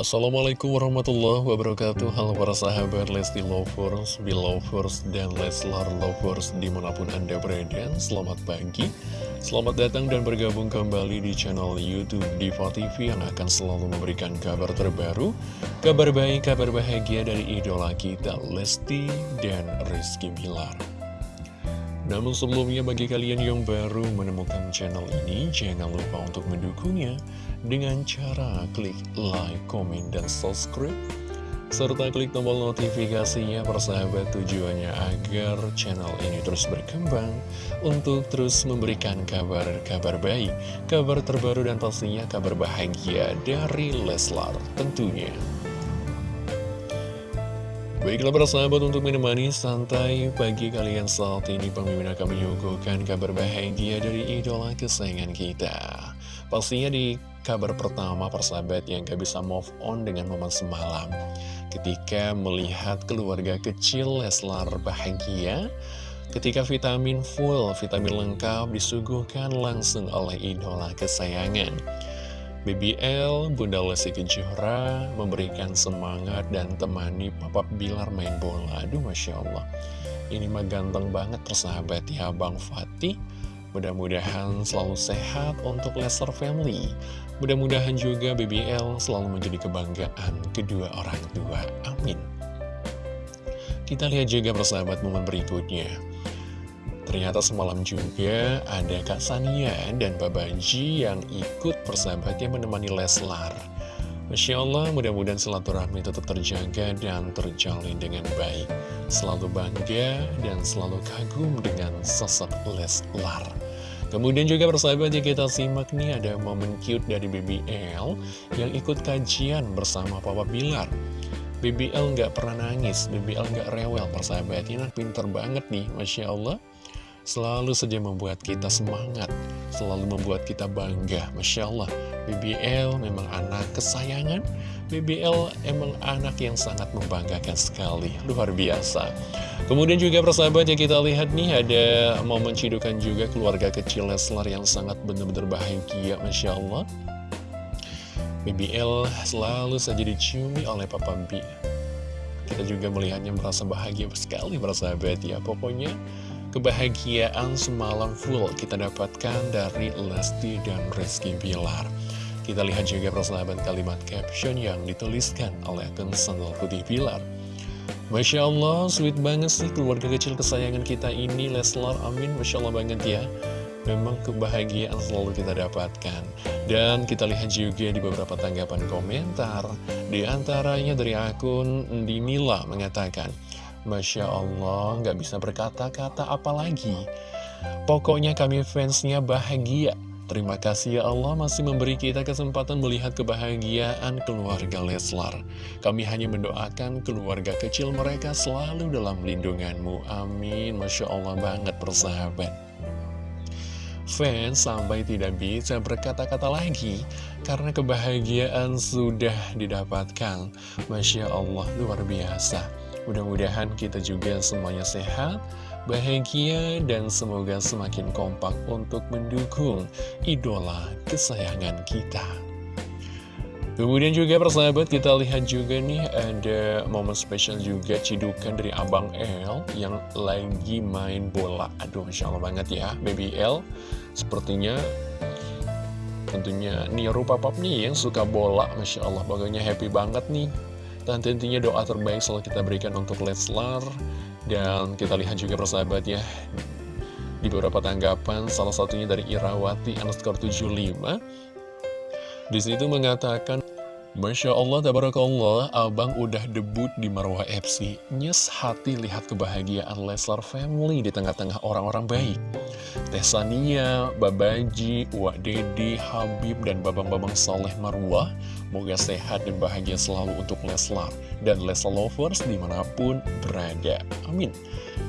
Assalamualaikum warahmatullahi wabarakatuh. Halo para sahabat Lesti Lovers, Belovers, dan Leslar Lovers di mana pun anda berada. Selamat pagi Selamat datang dan bergabung kembali di channel Youtube Diva TV Yang akan selalu memberikan kabar terbaru Kabar baik, kabar bahagia dari idola kita Lesti dan Rizky Bilar namun sebelumnya bagi kalian yang baru menemukan channel ini, jangan lupa untuk mendukungnya dengan cara klik like, komen, dan subscribe. Serta klik tombol notifikasinya persahabat tujuannya agar channel ini terus berkembang untuk terus memberikan kabar-kabar baik, kabar terbaru dan pastinya kabar bahagia dari Leslar tentunya. Baiklah para sahabat untuk menemani santai pagi kalian saat ini pemimpin akan menyuguhkan kabar bahagia dari idola kesayangan kita. Pastinya di kabar pertama persahabat yang gak bisa move on dengan momen semalam. Ketika melihat keluarga kecil Leslar bahagia Ketika vitamin full, vitamin lengkap disuguhkan langsung oleh idola kesayangan BBL, Bunda Lesti Kejora memberikan semangat dan temani Papa Bilar main bola. Aduh, Masya Allah. Ini mah ganteng banget persahabat ya Bang Fatih. Mudah-mudahan selalu sehat untuk Lester Family. Mudah-mudahan juga BBL selalu menjadi kebanggaan kedua orang tua. Amin. Kita lihat juga persahabat momen berikutnya. Ternyata semalam juga ada Kak Sania dan Babanji yang ikut persahabatnya menemani Leslar. Masya Allah, mudah-mudahan silaturahmi tetap terjaga dan terjalin dengan baik. Selalu bangga dan selalu kagum dengan sosok Leslar. Kemudian juga persahabat yang kita simak nih ada momen cute dari BBL yang ikut kajian bersama Papa Bilar. BBL nggak pernah nangis, BBL nggak rewel persahabat. Ini pinter banget nih, Masya Allah selalu saja membuat kita semangat, selalu membuat kita bangga. Masya Allah, BBL memang anak kesayangan, BBL emang anak yang sangat membanggakan sekali, luar biasa. Kemudian juga persahabat yang kita lihat nih, ada momen cidukan juga keluarga kecil Leslar yang sangat benar-benar bahagia, Masya Allah. BBL selalu saja diciumi oleh Papa B. Kita juga melihatnya merasa bahagia sekali, persahabat ya. Pokoknya Kebahagiaan semalam full kita dapatkan dari Lesti dan Rizky Bilar. Kita lihat juga persahabat kalimat caption yang dituliskan oleh akun Sandal Putih Bilar. Masya Allah, sweet banget sih keluarga kecil kesayangan kita ini, Leslar, amin, Masya Allah banget ya. Memang kebahagiaan selalu kita dapatkan. Dan kita lihat juga di beberapa tanggapan komentar, di antaranya dari akun Dinila mengatakan, Masya Allah, nggak bisa berkata-kata apalagi. Pokoknya kami fansnya bahagia. Terima kasih ya Allah masih memberi kita kesempatan melihat kebahagiaan keluarga Leslar. Kami hanya mendoakan keluarga kecil mereka selalu dalam lindunganmu. Amin. Masya Allah banget persahabat. Fans sampai tidak bisa berkata-kata lagi karena kebahagiaan sudah didapatkan. Masya Allah, luar biasa. Mudah-mudahan kita juga semuanya sehat, bahagia, dan semoga semakin kompak untuk mendukung idola kesayangan kita. Kemudian juga persahabat kita lihat juga nih ada momen spesial juga cidukan dari Abang L yang lagi main bola. Aduh Masya Allah banget ya Baby L sepertinya tentunya niru papap nih yang suka bola Masya Allah pokoknya happy banget nih dan tentunya doa terbaik selalu kita berikan untuk Leslar. Dan kita lihat juga persahabat ya Di beberapa tanggapan Salah satunya dari Irawati underscore 75 Di situ mengatakan Masya Allah, tabarakallah, abang udah debut di Marwah FC. Nyes hati lihat kebahagiaan Leslar Family di tengah-tengah orang-orang baik. Tesania, Babaji, Wak Dedi, Habib, dan Babang-Babang Soleh Marwah. Moga sehat dan bahagia selalu untuk Leslar dan Leslar Lovers di mana pun berada. Amin.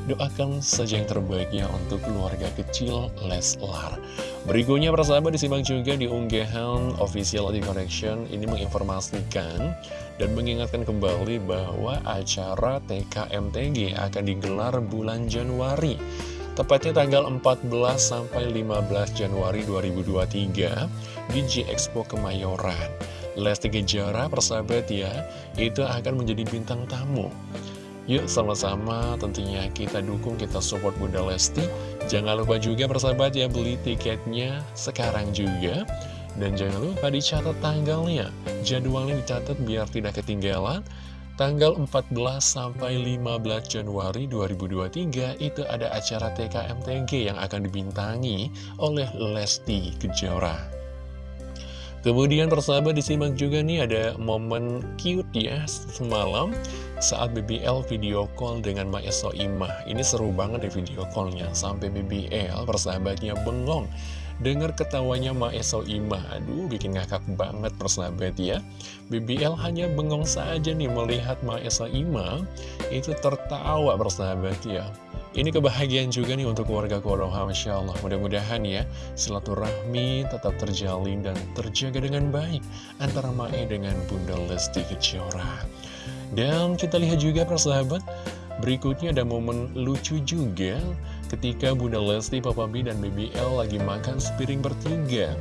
Doakan saja yang terbaiknya untuk keluarga kecil Leslar. Berikutnya persahabat disimak juga di unggahan official di Connection ini menginformasikan dan mengingatkan kembali bahwa acara TKMTG akan digelar bulan Januari tepatnya tanggal 14 sampai 15 Januari 2023 di G Expo Kemayoran. Lesti Kejora, persahabat ya, itu akan menjadi bintang tamu. Yuk sama-sama tentunya kita dukung, kita support Bunda Lesti. Jangan lupa juga persahabat ya beli tiketnya sekarang juga. Dan jangan lupa dicatat tanggalnya. Jadwalnya dicatat biar tidak ketinggalan. Tanggal 14 sampai 15 Januari 2023 itu ada acara TKMTG yang akan dibintangi oleh Lesti Kejora. Kemudian persahabat disimak juga nih ada momen cute ya semalam saat BBL video call dengan Maeso Imah. Ini seru banget deh video callnya sampai BBL persahabatnya bengong Dengar ketawanya Maeso Ima, aduh bikin ngakak banget persahabat ya. BBL hanya bengong saja nih melihat Maeso Ima, itu tertawa persahabat ya. Ini kebahagiaan juga nih untuk keluarga Konoha, Masya Allah. Mudah-mudahan ya, silaturahmi tetap terjalin dan terjaga dengan baik antara Mae dengan Bunda Lesti Kejora. Dan kita lihat juga persahabat, berikutnya ada momen lucu juga Ketika Bunda Lesti, Papa B, dan BBL lagi makan sepiring bertiga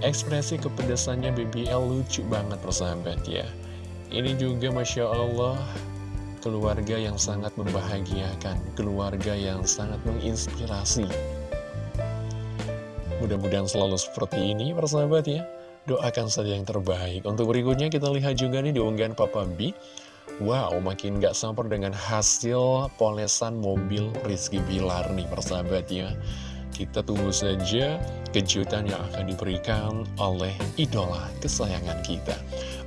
Ekspresi kepedasannya BBL lucu banget persahabat ya Ini juga Masya Allah Keluarga yang sangat membahagiakan Keluarga yang sangat menginspirasi. Mudah-mudahan selalu seperti ini persahabat ya. Doakan saja yang terbaik. Untuk berikutnya kita lihat juga nih di unggahan Papa B. Wow, makin gak sabar dengan hasil polesan mobil Rizky Bilar nih persahabat ya. Kita tunggu saja kejutan yang akan diberikan oleh idola kesayangan kita.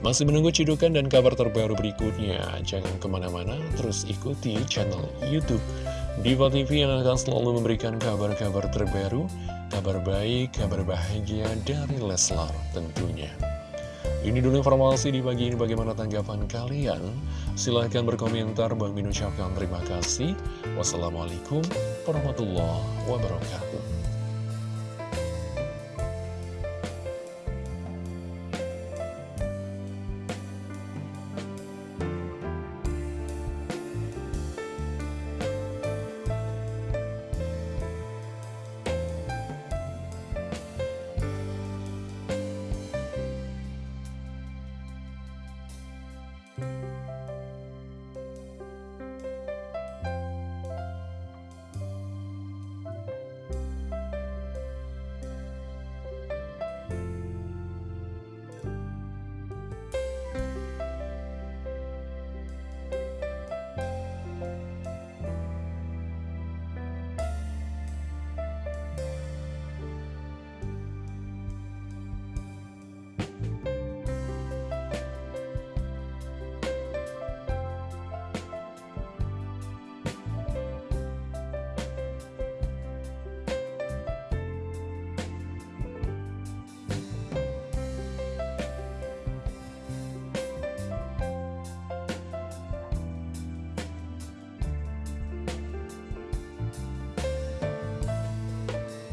Masih menunggu cidukan dan kabar terbaru berikutnya. Jangan ke mana-mana, terus ikuti channel Youtube Diva TV yang akan selalu memberikan kabar-kabar terbaru, kabar baik, kabar bahagia dari Leslar tentunya. Ini dulu informasi di pagi ini bagaimana tanggapan kalian? Silahkan berkomentar, Bang Min ucapkan terima kasih. Wassalamualaikum warahmatullahi wabarakatuh.